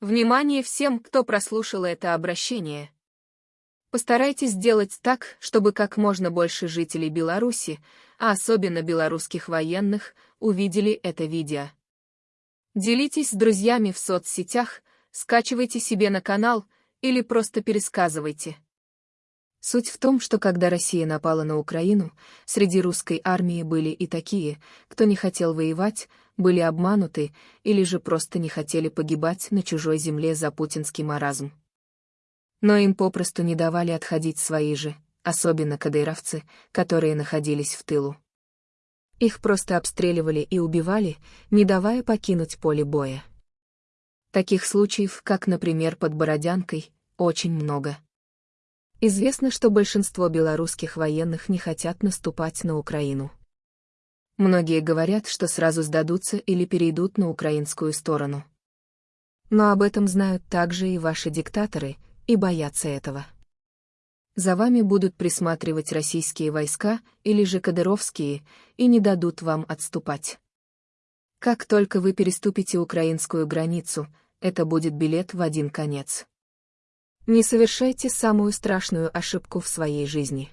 Внимание всем, кто прослушал это обращение. Постарайтесь сделать так, чтобы как можно больше жителей Беларуси, а особенно белорусских военных, увидели это видео. Делитесь с друзьями в соцсетях, скачивайте себе на канал или просто пересказывайте. Суть в том, что когда Россия напала на Украину, среди русской армии были и такие, кто не хотел воевать, были обмануты или же просто не хотели погибать на чужой земле за путинский маразм. Но им попросту не давали отходить свои же, особенно кадыровцы, которые находились в тылу. Их просто обстреливали и убивали, не давая покинуть поле боя. Таких случаев, как, например, под Бородянкой, очень много. Известно, что большинство белорусских военных не хотят наступать на Украину. Многие говорят, что сразу сдадутся или перейдут на украинскую сторону. Но об этом знают также и ваши диктаторы, и боятся этого. За вами будут присматривать российские войска или же кадыровские, и не дадут вам отступать. Как только вы переступите украинскую границу, это будет билет в один конец. Не совершайте самую страшную ошибку в своей жизни.